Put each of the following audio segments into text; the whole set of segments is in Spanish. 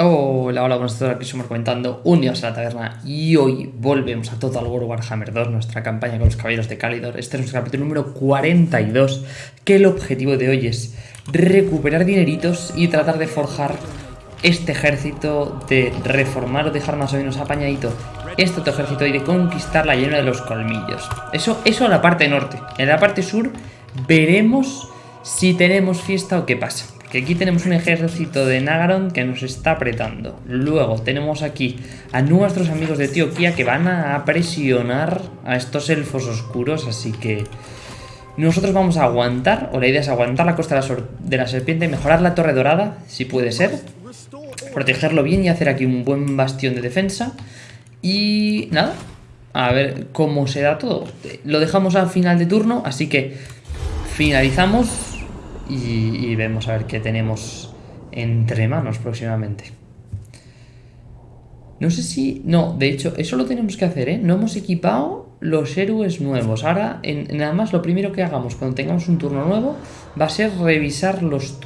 Hola, hola, buenas tardes, aquí estamos comentando un a la taberna y hoy volvemos a Total War Warhammer 2, nuestra campaña con los caballeros de Calidor. Este es nuestro capítulo número 42, que el objetivo de hoy es recuperar dineritos y tratar de forjar este ejército, de reformar o dejar más o menos apañadito este otro ejército y de conquistar la llena de los colmillos. Eso, eso a la parte norte. En la parte sur veremos si tenemos fiesta o qué pasa. Que aquí tenemos un ejército de Nagaron que nos está apretando. Luego tenemos aquí a nuestros amigos de Tioquia que van a presionar a estos elfos oscuros. Así que nosotros vamos a aguantar, o la idea es aguantar la costa de la serpiente, mejorar la torre dorada, si puede ser. Protegerlo bien y hacer aquí un buen bastión de defensa. Y nada, a ver cómo se da todo. Lo dejamos al final de turno, así que finalizamos y, vemos a ver qué tenemos entre manos próximamente. No sé si... No, de hecho, eso lo tenemos que hacer, ¿eh? No hemos equipado los héroes nuevos. Ahora, nada más, lo primero que hagamos cuando tengamos un turno nuevo va a ser revisar los,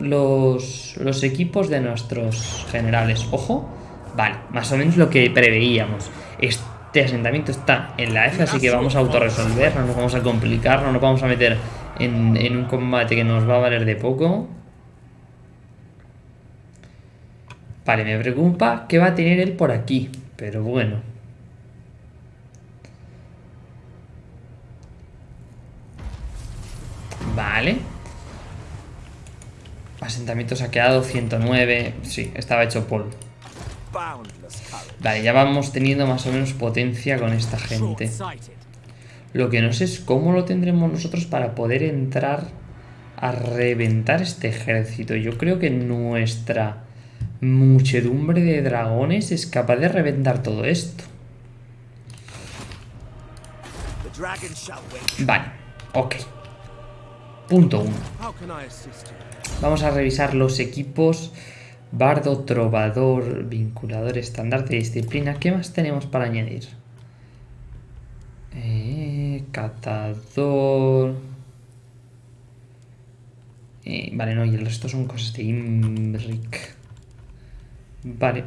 los, los equipos de nuestros generales. Ojo, vale, más o menos lo que preveíamos. Este asentamiento está en la F, así que vamos a autorresolver, no nos vamos a complicar, no nos vamos a meter en, un combate que nos va a valer de poco. Vale, me preocupa qué va a tener él por aquí, pero bueno. Vale. Asentamiento saqueado, 109. Sí, estaba hecho polvo. Vale, ya vamos teniendo más o menos potencia con esta gente. Lo que no sé es cómo lo tendremos nosotros para poder entrar a reventar este ejército. Yo creo que nuestra muchedumbre de dragones es capaz de reventar todo esto. Vale, ok. Punto 1. Vamos a revisar los equipos. Bardo, trovador, vinculador, estandarte, disciplina. ¿Qué más tenemos para añadir? Eh, catador. Eh, vale, no, y el resto son cosas de Imric. Vale.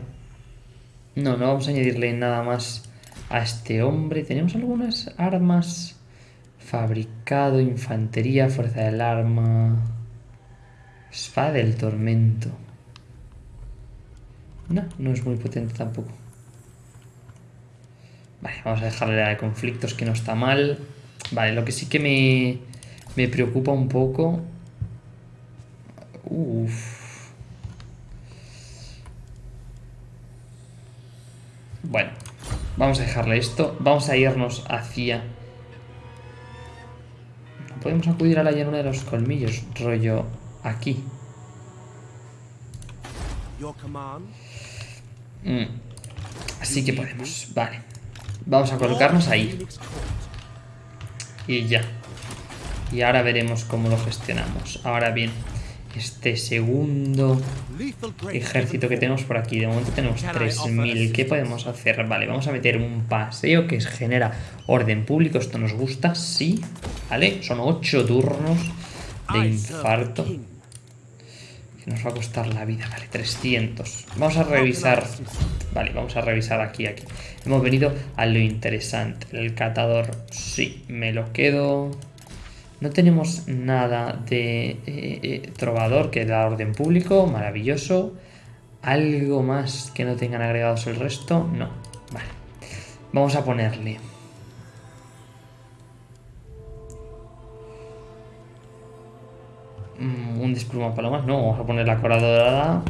No, no vamos a añadirle nada más a este hombre. Tenemos algunas armas. Fabricado, infantería, fuerza del arma. Espada del tormento. No, no es muy potente tampoco. Vale, vamos a dejarle la de conflictos que no está mal. Vale, lo que sí que me, me preocupa un poco... Uf. Bueno, vamos a dejarle esto. Vamos a irnos hacia... No podemos acudir a la llanura de los colmillos, rollo aquí. Mm. Así que podemos, vale. Vamos a colocarnos ahí. Y ya. Y ahora veremos cómo lo gestionamos. Ahora bien, este segundo ejército que tenemos por aquí. De momento tenemos 3.000. ¿Qué podemos hacer? Vale, vamos a meter un paseo que genera orden público. Esto nos gusta, sí. Vale, son 8 turnos de infarto. Que nos va a costar la vida. Vale, 300. Vamos a revisar Vale, vamos a revisar aquí, aquí. Hemos venido a lo interesante. El catador, sí, me lo quedo. No tenemos nada de eh, eh, trovador que da orden público, maravilloso. ¿Algo más que no tengan agregados el resto? No. Vale. Vamos a ponerle... un despluma palomas. No, vamos a poner la cora dorada.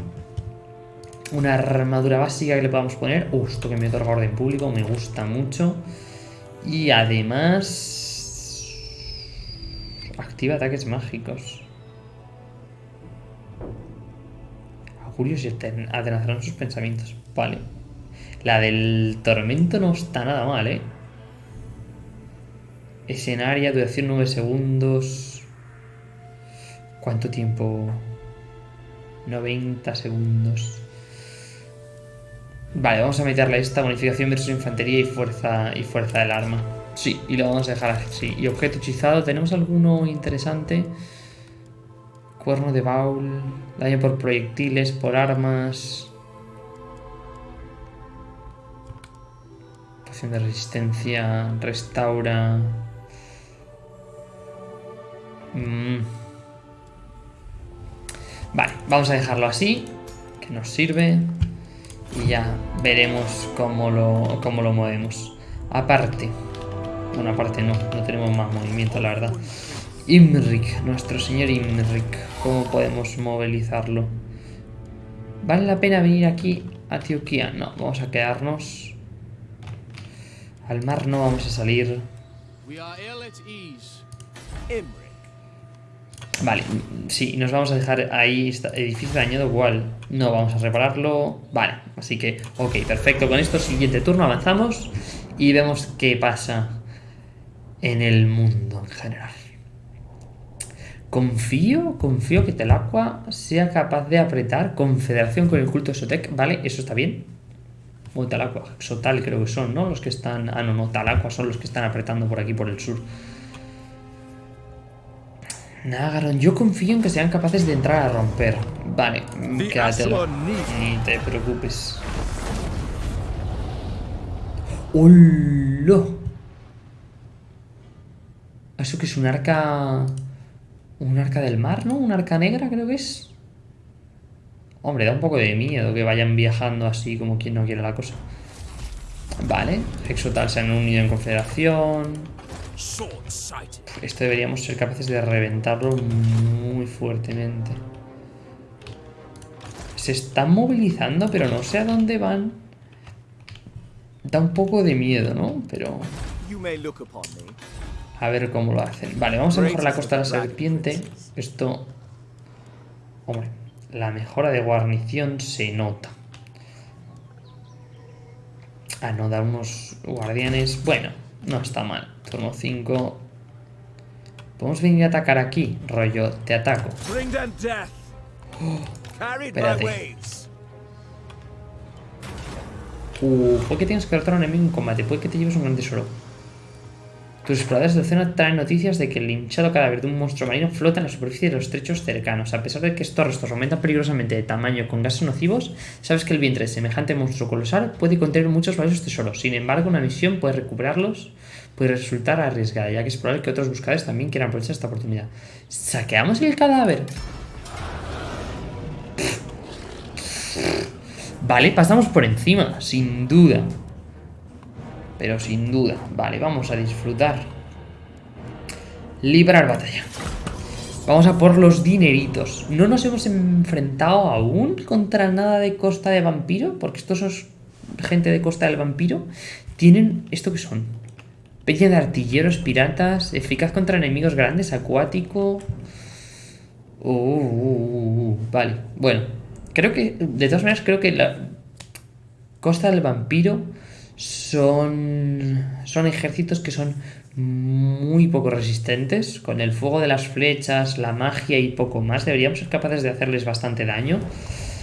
Una armadura básica que le podamos poner. Uh, esto que me otorga orden público me gusta mucho. Y además... Activa ataques mágicos. Augurios y atenazarán sus pensamientos. Vale. La del tormento no está nada mal, ¿eh? Escenaria, duración 9 segundos. ¿Cuánto tiempo? 90 segundos. Vale, vamos a meterle esta bonificación versus infantería y fuerza y fuerza del arma. Sí, y lo vamos a dejar así. Y objeto hechizado, ¿tenemos alguno interesante? Cuerno de baúl, daño por proyectiles, por armas... Poción de resistencia, restaura... Mmm... Vale, vamos a dejarlo así, que nos sirve. Y ya veremos cómo lo, cómo lo movemos. Aparte, bueno, aparte no, no tenemos más movimiento, la verdad. Imrik, nuestro señor Imrik, ¿cómo podemos movilizarlo? ¿Vale la pena venir aquí a Antioquia? No, vamos a quedarnos. Al mar no vamos a salir. Vale, sí, nos vamos a dejar ahí edificio dañado igual. No vamos a repararlo. Vale, así que, ok, perfecto. Con esto, siguiente turno avanzamos y vemos qué pasa en el mundo en general. Confío, confío que Telacqua sea capaz de apretar confederación con el culto Sotec. Vale, eso está bien. O Telacqua, Sotal creo que son, ¿no? Los que están... Ah, no, no, Talacqua son los que están apretando por aquí, por el sur. Nagaron, yo confío en que sean capaces de entrar a romper. Vale, quédatelo. Ni te preocupes. ¡Hola! ¿Eso que es un arca... Un arca del mar, ¿no? Un arca negra creo que es. Hombre, da un poco de miedo que vayan viajando así como quien no quiere la cosa. Vale, Exotal se han unido en confederación. Esto deberíamos ser capaces de reventarlo muy fuertemente. Se están movilizando, pero no sé a dónde van. Da un poco de miedo, ¿no? Pero... A ver cómo lo hacen. Vale, vamos a mejorar la costa de la serpiente. Esto... Hombre, la mejora de guarnición se nota. Ah, no, da unos guardianes... Bueno, no está mal. Turno 5. Podemos venir a atacar aquí, rollo, te ataco. espérate. Uh, puede que tengas que derrotar a un enemigo en combate, puede que te lleves un gran tesoro. Tus exploradores de océano traen noticias de que el hinchado cadáver de un monstruo marino flota en la superficie de los estrechos cercanos. A pesar de que estos restos aumentan peligrosamente de tamaño con gases nocivos, sabes que el vientre de semejante monstruo colosal puede contener muchos valiosos tesoros. Sin embargo, una misión puede recuperarlos puede resultar arriesgada, ya que es probable que otros buscadores también quieran aprovechar esta oportunidad. ¿Saqueamos el cadáver? Vale, pasamos por encima, sin duda. Pero sin duda. Vale, vamos a disfrutar. Librar batalla. Vamos a por los dineritos. No nos hemos enfrentado aún contra nada de Costa de Vampiro, porque estos son gente de Costa del Vampiro. Tienen... ¿Esto qué son? Peña de artilleros piratas, eficaz contra enemigos grandes, acuático... Uh, uh, uh, vale, bueno. Creo que, de todas maneras, creo que la Costa del Vampiro son, son ejércitos que son muy poco resistentes. Con el fuego de las flechas, la magia y poco más, deberíamos ser capaces de hacerles bastante daño.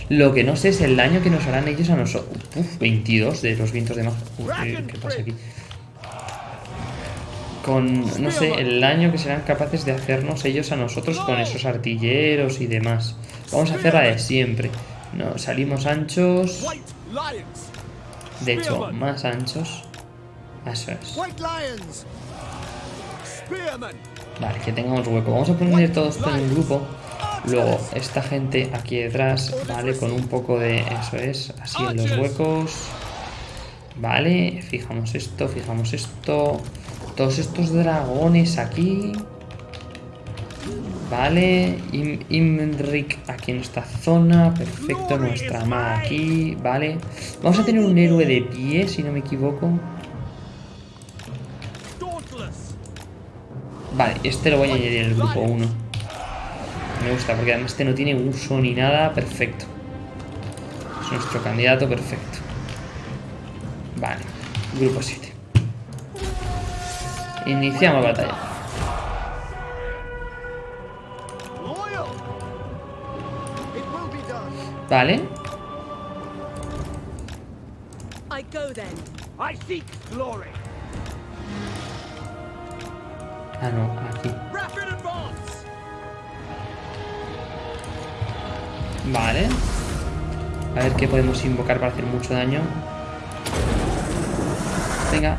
Lo que no sé es el daño que nos harán ellos a nosotros. Uf, 22 de los vientos de magia. ¿Qué pasa aquí? con, no sé, el daño que serán capaces de hacernos ellos a nosotros con esos artilleros y demás. Vamos a hacer la de siempre. No, salimos anchos. De hecho, más anchos. Eso es. Vale, que tengamos hueco. Vamos a poner todo esto en un grupo. Luego, esta gente aquí detrás, ¿vale? Con un poco de... Eso es, así en los huecos. Vale, fijamos esto, fijamos esto. Todos estos dragones aquí. Vale, Imrik aquí en esta zona. Perfecto, nuestra maga aquí. Vale. Vamos a tener un héroe de pie, si no me equivoco. Vale, este lo voy a añadir en el grupo 1. Me gusta, porque además este no tiene uso ni nada. Perfecto. Es nuestro candidato perfecto. Vale, grupo 7. Iniciamos batalla. Vale. Ah, no, aquí. Vale. A ver qué podemos invocar para hacer mucho daño. venga.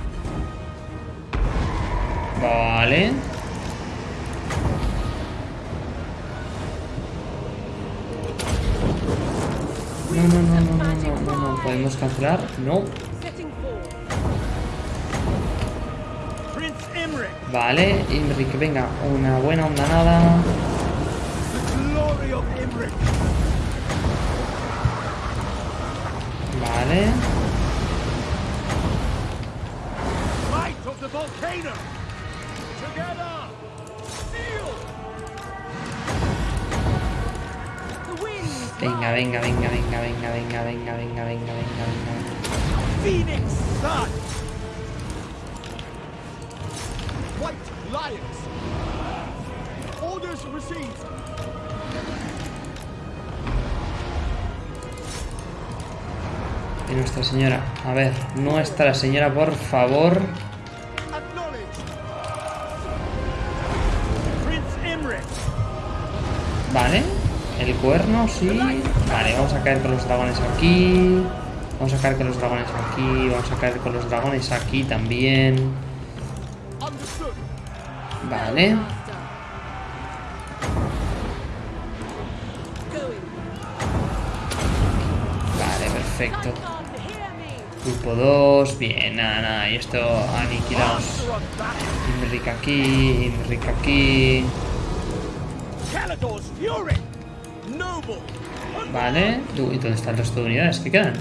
Vale. No, no, no, no, no, no, no, no. ¿Podemos cancelar? No. Vale, Imric, venga, una buena onda nada. Vale. Venga, venga, venga, venga, venga, venga, venga, venga, venga, venga, venga. Phoenix Sun! White Lions! Orders received! Y Nuestra Señora. A ver, Nuestra Señora, por favor. El cuerno, sí. Vale, vamos a caer con los dragones aquí. Vamos a caer con los dragones aquí. Vamos a caer con los dragones aquí también. Vale. Vale, perfecto. Grupo 2. Bien, nada, nada. Y esto aniquilamos. Imric aquí, Imric aquí. Vale. Uy, ¿dónde están el resto de unidades que quedan?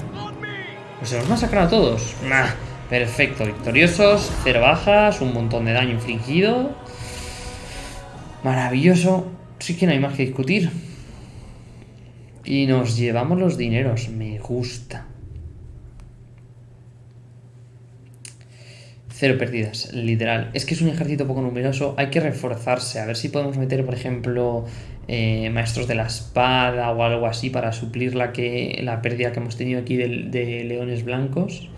Pues se los hemos sacado a todos. Nah, perfecto, victoriosos, cero bajas, un montón de daño infligido. Maravilloso. Sí que no hay más que discutir. Y nos llevamos los dineros. Me gusta. Cero pérdidas, literal. Es que es un ejército poco numeroso. Hay que reforzarse. A ver si podemos meter, por ejemplo, eh, maestros de la espada o algo así para suplir la, que, la pérdida que hemos tenido aquí de, de leones blancos.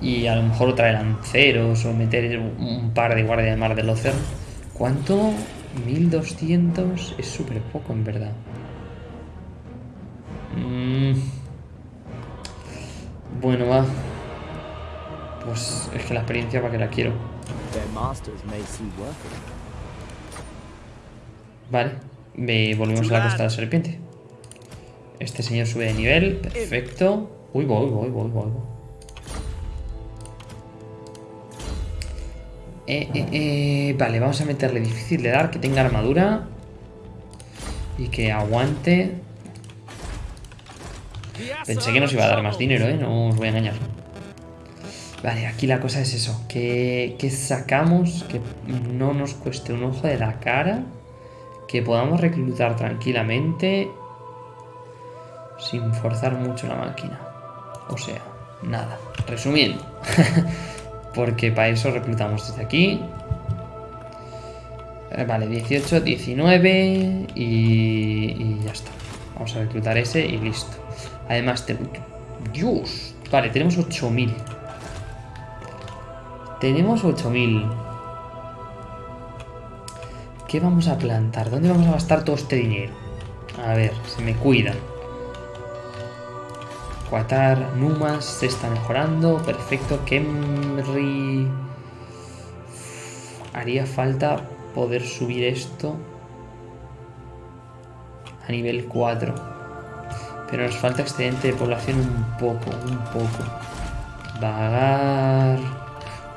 Y a lo mejor otra de lanceros o meter un, par de guardia de mar de Lothar. ¿Cuánto? 1200 es súper poco en verdad. Mm. Bueno, va. Pues es que la experiencia para que la quiero. Vale, ve- volvemos a la costa de la serpiente. Este señor sube de nivel, perfecto. Uy, voy, voy, voy, voy. voy. Eh, eh, eh, vale, vamos a meterle difícil de dar, que tenga armadura. Y que aguante. Pensé que nos iba a dar más dinero, ¿eh? No os voy a engañar. Vale, aquí la cosa es eso. Que, que sacamos que no nos cueste un ojo de la cara. Que podamos reclutar tranquilamente. Sin forzar mucho la máquina. O sea, nada. Resumiendo. Porque para eso reclutamos desde aquí. Eh, Vale, 18, 19 y, y ya está. Vamos a reclutar ese y listo. Además, te... Dios. Vale, tenemos 8000. Tenemos 8000. ¿Qué vamos a plantar? ¿Dónde vamos a gastar todo este dinero? A ver, se me cuidan. Qatar, Numas se está mejorando. Perfecto. Kemri. Haría falta poder subir esto a nivel 4. Pero nos falta excedente de población un poco, un poco. Vagar.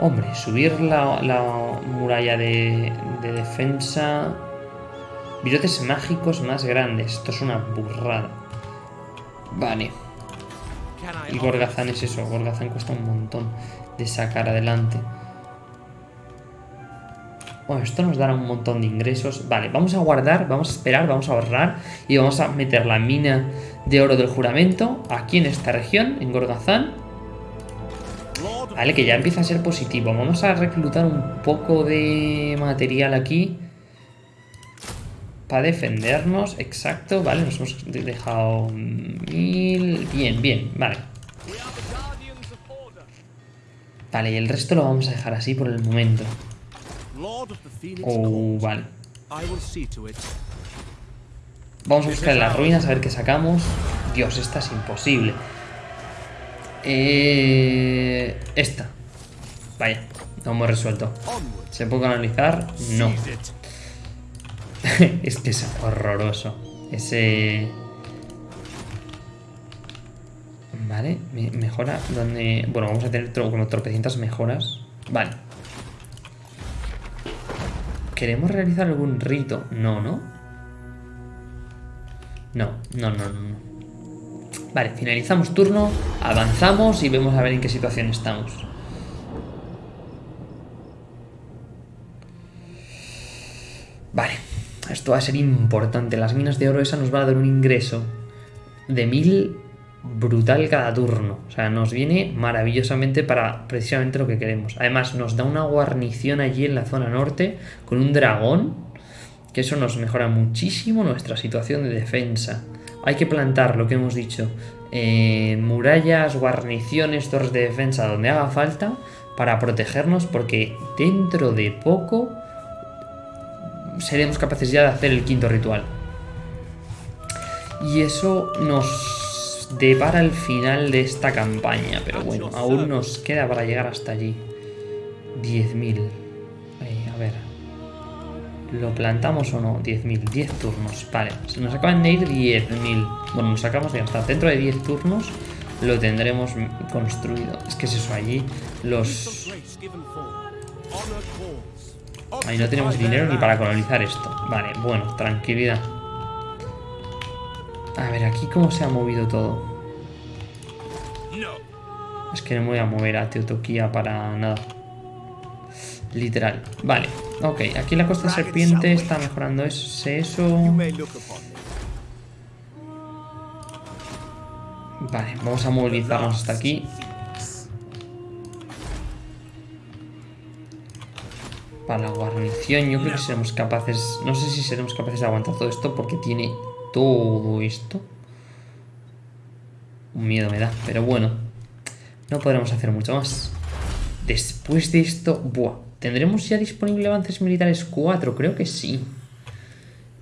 Hombre, subir la, la muralla de, de defensa. Virotes mágicos más grandes. Esto es una burrada. Vale. Y Gorgazán es eso. Gorgazán cuesta un montón de sacar adelante. Bueno, esto nos dará un montón de ingresos. Vale, vamos a guardar, vamos a esperar, vamos a ahorrar y vamos a meter la mina de oro del juramento aquí en esta región, en Gorgazán. Vale, que ya empieza a ser positivo. Vamos a reclutar un poco de material aquí. Para defendernos, exacto. Vale, nos hemos de- dejado mil... Bien, bien, vale. Vale, y el resto lo vamos a dejar así por el momento. Oh, vale. Vamos a buscar las ruinas a ver qué sacamos. Dios, esta es imposible. Eh, esta. Vaya, no hemos resuelto. ¿Se puede canalizar? No. Es que es horroroso. Ese... Vale, me- mejora donde... Bueno, vamos a tener como tropecientas mejoras. Vale. ¿Queremos realizar algún rito? No, ¿no? No, no, no, no. no. Vale, finalizamos turno, avanzamos y vemos a ver en qué situación estamos. Vale, esto va a ser importante. Las minas de oro esa nos va a dar un ingreso de mil brutal cada turno. O sea, nos viene maravillosamente para precisamente lo que queremos. Además, nos da una guarnición allí en la zona norte con un dragón. Que eso nos mejora muchísimo nuestra situación de defensa. Hay que plantar lo que hemos dicho. eh, murallas, guarniciones, torres de defensa donde haga falta para protegernos porque dentro de poco seremos capaces ya de hacer el quinto ritual. Y eso nos depara el final de esta campaña. Pero bueno, aún nos queda para llegar hasta allí. 10.000. ¿Lo plantamos o no? 10.000. 10 turnos. Vale. Se nos acaban de ir 10.000. Bueno, nos acabamos de gastar. Dentro de 10 turnos lo tendremos construido. Es que es eso allí. Los... Ahí no tenemos dinero ni para colonizar esto. Vale, bueno, tranquilidad. A ver, aquí cómo se ha movido todo. Es que no me voy a mover a Teotoquía para nada. Literal. Vale, ok. Aquí la costa serpiente está mejorando eso. eso. Vale, vamos a movilizarnos hasta aquí. Para la guarnición, yo creo que seremos capaces. No sé si seremos capaces de aguantar todo esto porque tiene todo esto. Un miedo me da, pero bueno. No podremos hacer mucho más. Después de esto, buah. ¿Tendremos ya disponible avances militares 4? Creo que sí.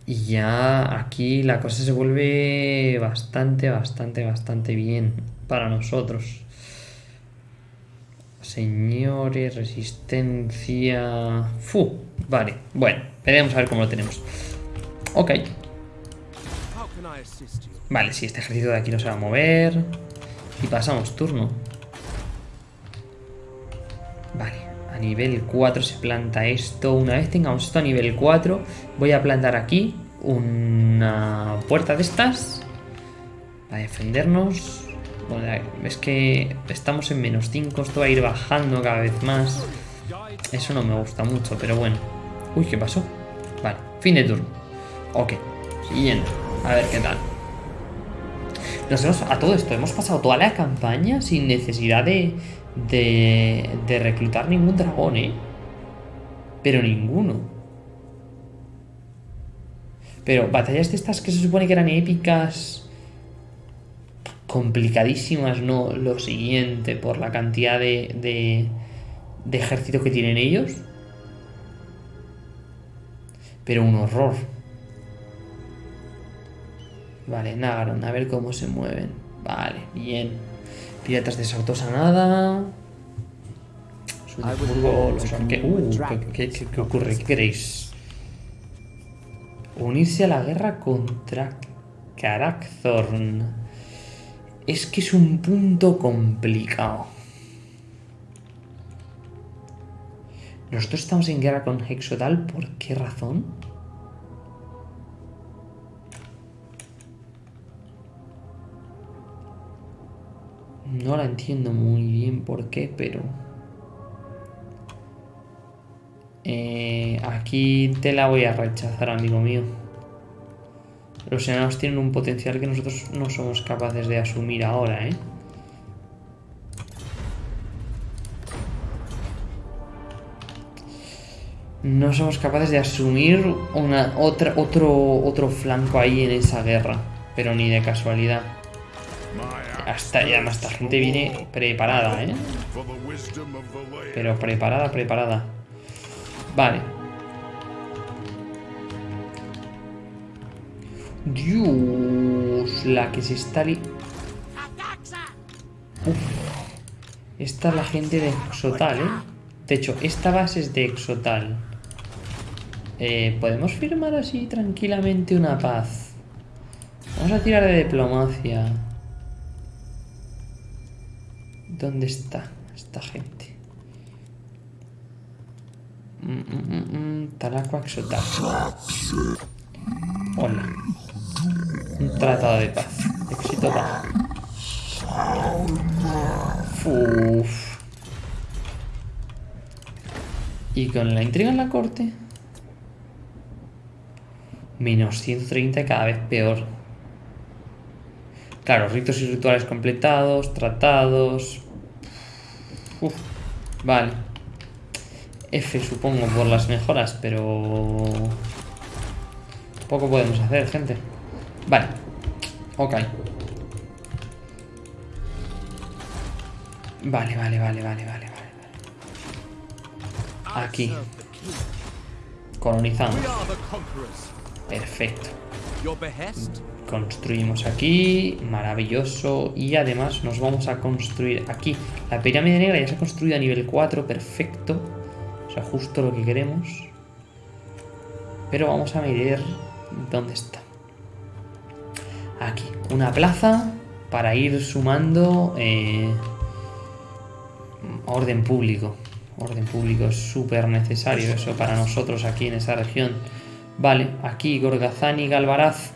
Y ya aquí la cosa se vuelve bastante, bastante, bastante bien para nosotros. Señores, resistencia... Fu, vale, bueno, veremos a ver cómo lo tenemos. Ok, vale, si este ejército de aquí no se va a mover. Y pasamos turno. Nivel 4 se planta esto. Una vez tengamos esto a nivel 4, voy a plantar aquí una puerta de estas. Para defendernos. Bueno, es que estamos en menos 5, esto va a ir bajando cada vez más. Eso no me gusta mucho, pero bueno. Uy, ¿qué pasó? Vale, fin de turno. Ok, siguiente. A ver qué tal. Nos hemos- a todo esto, hemos pasado toda la campaña sin necesidad de, de, de reclutar ningún dragón, ¿eh? Pero ninguno. Pero batallas de estas que se supone que eran épicas, complicadísimas, ¿no? Lo siguiente, por la cantidad de, de, de ejército que tienen ellos. Pero un horror. Vale, Nagaron, a ver cómo se mueven. Vale, bien. Piratas de Sautosa nada. Sudburgo, los arque... Uh, ¿qué, qué, qué ocurre? ¿Qué queréis? Unirse a la guerra contra Karakthorn. Es que es un punto complicado. Nosotros estamos en guerra con Hexodal, ¿por qué razón? No la entiendo muy bien por qué, pero... Eh, aquí te la voy a rechazar, amigo mío. Los enanos tienen un potencial que nosotros no somos capaces de asumir ahora, ¿eh? No somos capaces de asumir una, otra, otro, otro flanco ahí en esa guerra. Pero ni de casualidad. Hasta, y además esta gente viene preparada, ¿eh? Pero preparada, preparada. Vale. Dios, la que se está li... Esta es la gente de Xotal, ¿eh? De hecho, esta base es de Exotal. Eh, ¿Podemos firmar así tranquilamente una paz? Vamos a tirar de diplomacia. ¿Dónde está esta gente? Mm, mm, mm, mm. Hola. Un tratado de paz. Éxito bajo. Uf. Y con la intriga en la corte. Menos 130 cada vez peor. Claro, ritos y rituales completados, tratados. Uf, vale. F supongo por las mejoras, pero... Poco podemos hacer, gente. Vale. Ok. Vale, vale, vale, vale, vale, vale. Aquí. Colonizamos. Perfecto. Construimos aquí, maravilloso. Y además nos vamos a construir aquí. La pirámide negra ya se ha construido a nivel 4, perfecto. O sea, justo lo que queremos. Pero vamos a medir dónde está. Aquí, una plaza para ir sumando eh, orden público. Orden público es súper necesario eso para nosotros aquí en esa región. Vale, aquí Gorgazán y Galvaraz.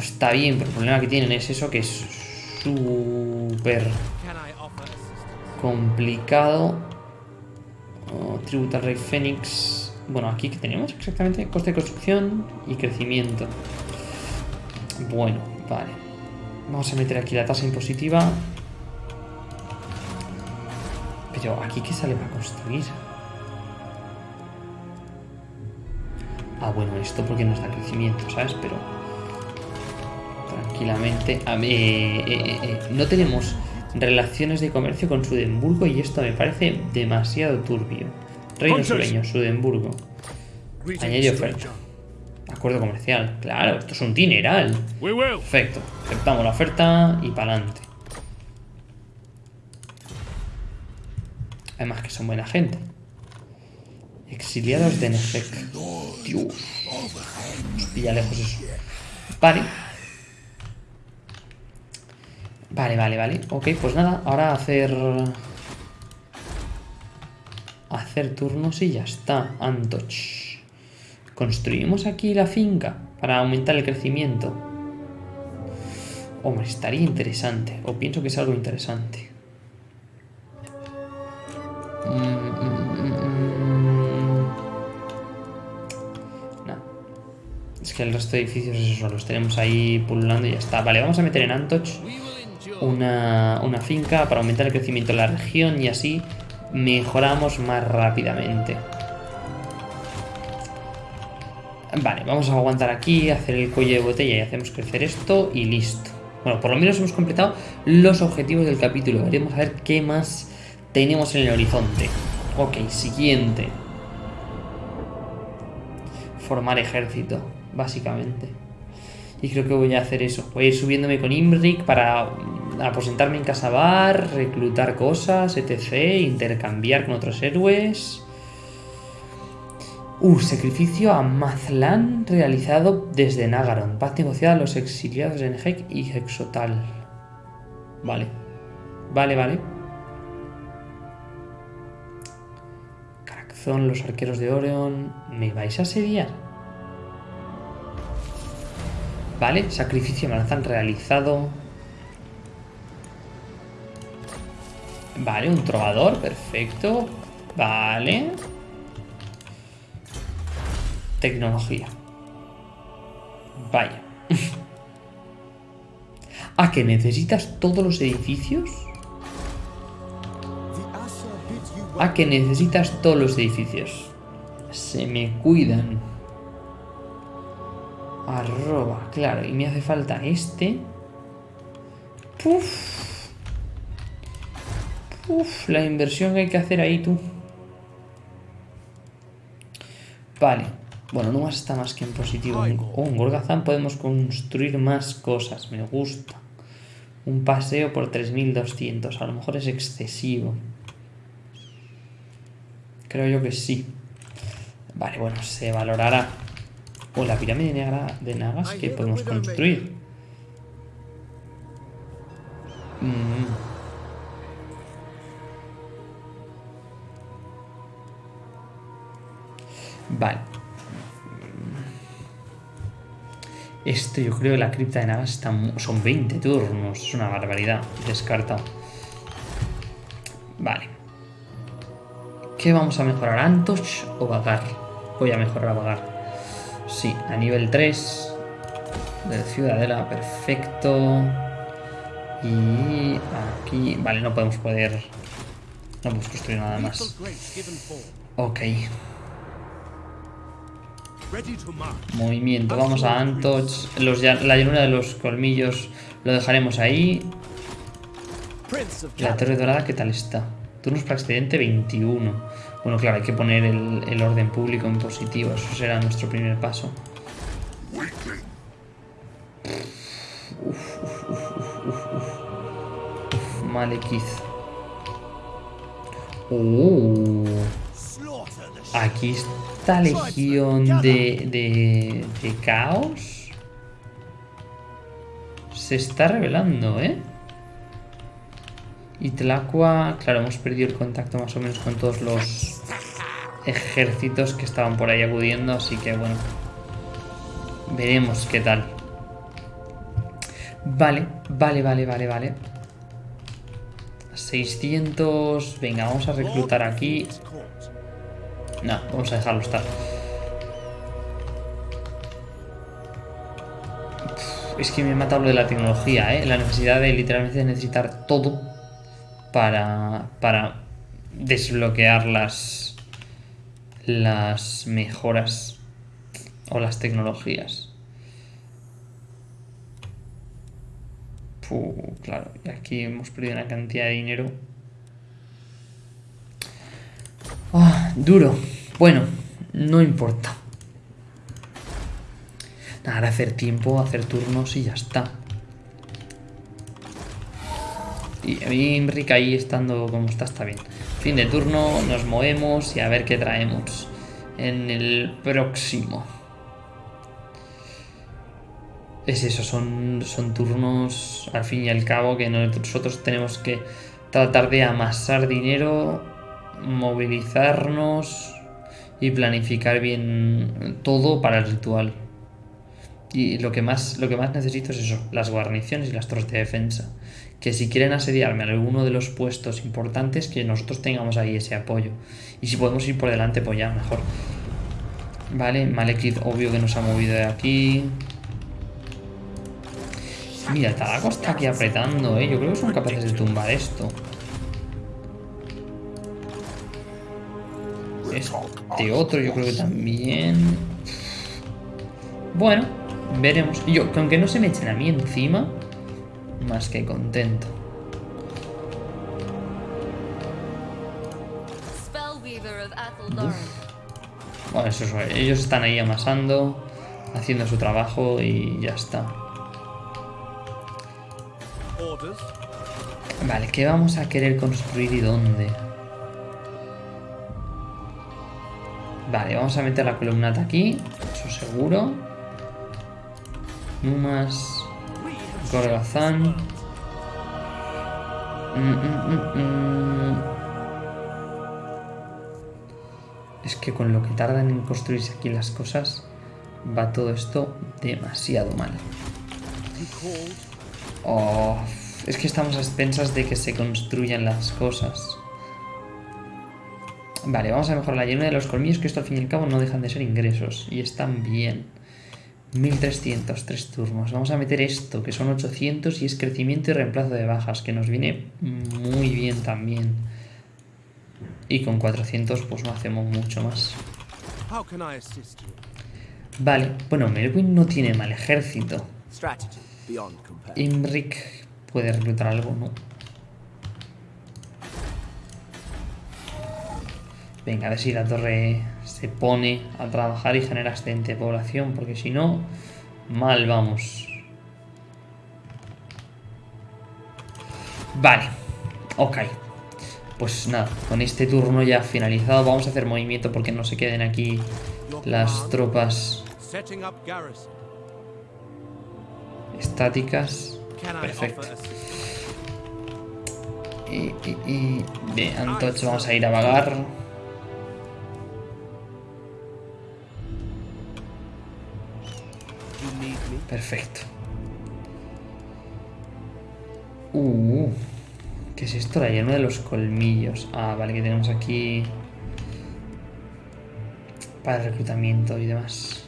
Está bien, pero el problema que tienen es eso que es súper complicado. Oh, Rey Fénix. Bueno, aquí que tenemos exactamente coste de construcción y crecimiento. Bueno, vale. Vamos a meter aquí la tasa impositiva. Pero aquí qué sale para construir. Ah, bueno, esto porque nos da crecimiento, ¿sabes? Pero tranquilamente. A ver, eh, eh, eh, no tenemos relaciones de comercio con Sudemburgo y esto me parece demasiado turbio. Reino sureño, Sudemburgo. Añadido oferta. Acuerdo comercial. Claro, esto es un dineral. Perfecto. Aceptamos la oferta y para adelante. Además que son buena gente. Exiliados de Nejek. Dios. Nos pilla lejos eso. Vale. Vale, vale, vale. Ok, pues nada. Ahora hacer... Hacer turnos y ya está. Antoch. Construimos aquí la finca para aumentar el crecimiento. Hombre, estaría interesante. O pienso que es algo interesante. Mm, mm, mm. Es que el resto de edificios es eso, los tenemos ahí pululando y ya está. Vale, vamos a meter en Antoch. Una, una finca para aumentar el crecimiento de la región y así mejoramos más rápidamente. Vale, vamos a aguantar aquí, hacer el cuello de botella y hacemos crecer esto y listo. Bueno, por lo menos hemos completado los objetivos del capítulo. Veremos a ver qué más tenemos en el horizonte. Ok, siguiente. Formar ejército, básicamente. Y creo que voy a hacer eso. Voy a ir subiéndome con Imric para aposentarme en Casabar, reclutar cosas, etc. Intercambiar con otros héroes. Uh, sacrificio a Mazlan realizado desde Nagaron. Paz negociada a los exiliados de Nejek y Hexotal. Vale. Vale, vale. Carazón, los arqueros de Orion. ¿Me vais a asediar? Vale, sacrificio de Malazán realizado. Vale, un trovador, perfecto. Vale. Tecnología. Vaya. ¿A que necesitas todos los edificios? ¿A que necesitas todos los edificios? Se me cuidan. Arroba, claro, y me hace falta este. Puf. Puf, la inversión que hay que hacer ahí, tú. Vale. Bueno, no está más que en positivo. Oh, en Gorgazán podemos construir más cosas. Me gusta. Un paseo por 3200. A lo mejor es excesivo. Creo yo que sí. Vale, bueno, se valorará. O la pirámide negra de Nagas que podemos construir. Mm. Vale. Esto yo creo que la cripta de Nagas está son 20 turnos. Es una barbaridad. Descartado. Vale. ¿Qué vamos a mejorar? ¿Antoch o Vagar? Voy a mejorar a Vagar. Sí, a nivel 3. De Ciudadela, perfecto. Y aquí... Vale, no podemos poder... No podemos construir nada más. Ok. Movimiento. Vamos a Antoch. La llanura de los colmillos lo dejaremos ahí. La torre dorada, ¿qué tal está? Turnos para excedente 21. Bueno, claro, hay que poner el, orden público en positivo. Eso será nuestro primer paso. Uf, uf. Oh, aquí está legión de, de, de caos. Se está revelando, ¿eh? Y Tlacua, claro, hemos perdido el contacto más o menos con todos los ejércitos que estaban por ahí acudiendo, así que bueno. Veremos qué tal. Vale, vale, vale, vale, vale. 600... Venga, vamos a reclutar aquí. No, vamos a dejarlo estar. Es que me mata lo de la tecnología, ¿eh? La necesidad de literalmente necesitar todo para, para desbloquear las, las mejoras o las tecnologías. Puh, claro, aquí hemos perdido una cantidad de dinero. Ah, duro. Bueno, no importa. Nada, hacer tiempo, hacer turnos y ya está. Y a mí Enrique ahí estando como está, está bien. Fin de turno, nos movemos y a ver qué traemos en el próximo. Es eso, son, son turnos al fin y al cabo que nosotros tenemos que tratar de amasar dinero, movilizarnos y planificar bien todo para el ritual. Y lo que más, lo que más necesito es eso, las guarniciones y las torres de defensa. Que si quieren asediarme en alguno de los puestos importantes, que nosotros tengamos ahí ese apoyo. Y si podemos ir por delante, pues ya, mejor. Vale, Malekith obvio que nos ha movido de aquí. Mira, Tadaco está aquí apretando, ¿eh? Yo creo que son capaces de tumbar esto. Este otro yo creo que también... Bueno, veremos. Yo, que aunque no se me echen a mí encima, más que contento. Bueno, eso es, ellos están ahí amasando, haciendo su trabajo y ya está. Vale, ¿qué vamos a querer construir y dónde? Vale, vamos a meter la columnata aquí, eso seguro. Numas, Gorgazán. Mm, mm, mm. Es que con lo que tardan en construirse aquí las cosas, va todo esto demasiado mal. Oh, es que estamos a expensas de que se construyan las cosas. Vale, vamos a mejorar la llenura de los colmillos, que esto al fin y al cabo no dejan de ser ingresos. Y están bien. 1300, tres turnos. Vamos a meter esto, que son 800 y es crecimiento y reemplazo de bajas, que nos viene muy bien también. Y con 400 pues no hacemos mucho más. Vale, bueno, Melwin no tiene mal ejército. Imric puede reclutar algo, ¿no? Venga, a ver si la torre se pone a trabajar y genera excedente de población, porque si no, mal vamos. Vale, ok. Pues nada, con este turno ya finalizado, vamos a hacer movimiento porque no se queden aquí las tropas estáticas. Perfecto. Y, y, y... Bien, entonces vamos a ir a vagar. Perfecto. Uh, ¿qué es esto? La llama de los colmillos. Ah, vale, que tenemos aquí para reclutamiento y demás.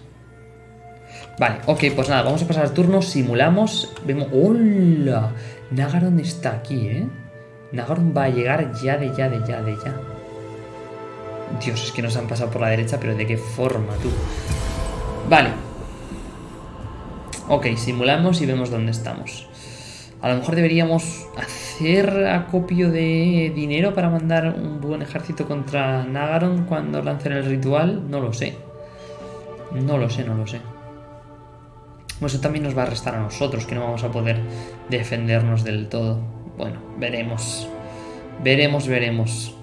Vale, ok, pues nada, vamos a pasar al turno, simulamos, vemos... ¡Hola! Nagaron está aquí, ¿eh? Nagaron va a llegar ya de ya de ya de ya. Dios, es que nos han pasado por la derecha, pero ¿de qué forma, tú? Vale, Ok, simulamos y vemos dónde estamos. A lo mejor deberíamos hacer acopio de dinero para mandar un buen ejército contra Nagaron cuando lancen el ritual. No lo sé. No lo sé, no lo sé. Eso también nos va a restar a nosotros, que no vamos a poder defendernos del todo. Bueno, veremos. Veremos, veremos.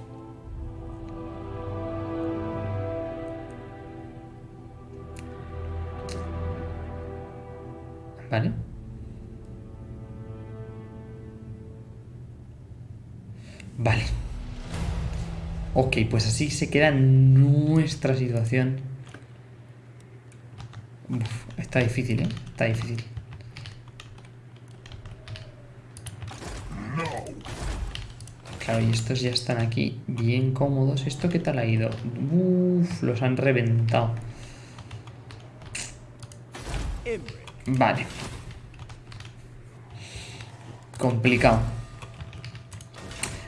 Vale. Vale. Ok, pues así se queda nuestra situación. Está difícil, ¿eh? Está difícil. Claro, y estos ya están aquí bien cómodos. ¿Esto qué tal ha ido? Uf, los han reventado. Vale. Complicado.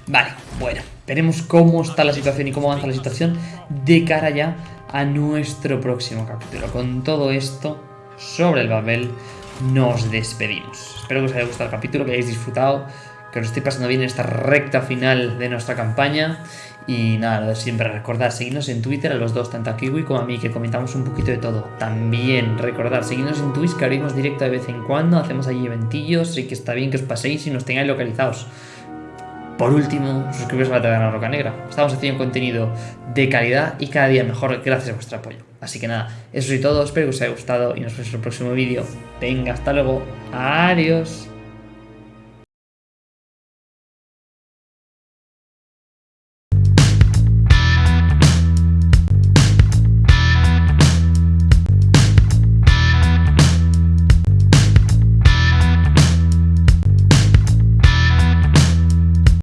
Vale, bueno. Veremos cómo está la situación y cómo avanza la situación de cara ya a nuestro próximo capítulo. Con todo esto sobre el Babel, nos despedimos. Espero que os haya gustado el capítulo, que hayáis disfrutado, que os estéis pasando bien en esta recta final de nuestra campaña. Y nada, lo de siempre, recordad, seguidnos en Twitter a los dos, tanto a Kiwi como a mí, que comentamos un poquito de todo. También recordad, seguidnos en Twitch, que abrimos directo de vez en cuando, hacemos allí eventillos, y que está bien que os paséis y nos tengáis localizados. Por último, suscribiros a la Taberna Roca Negra. Estamos haciendo contenido de calidad y cada día mejor gracias a vuestro apoyo. Así que nada, eso es todo, espero que os haya gustado y nos vemos en el próximo vídeo. Venga, hasta luego. Adiós.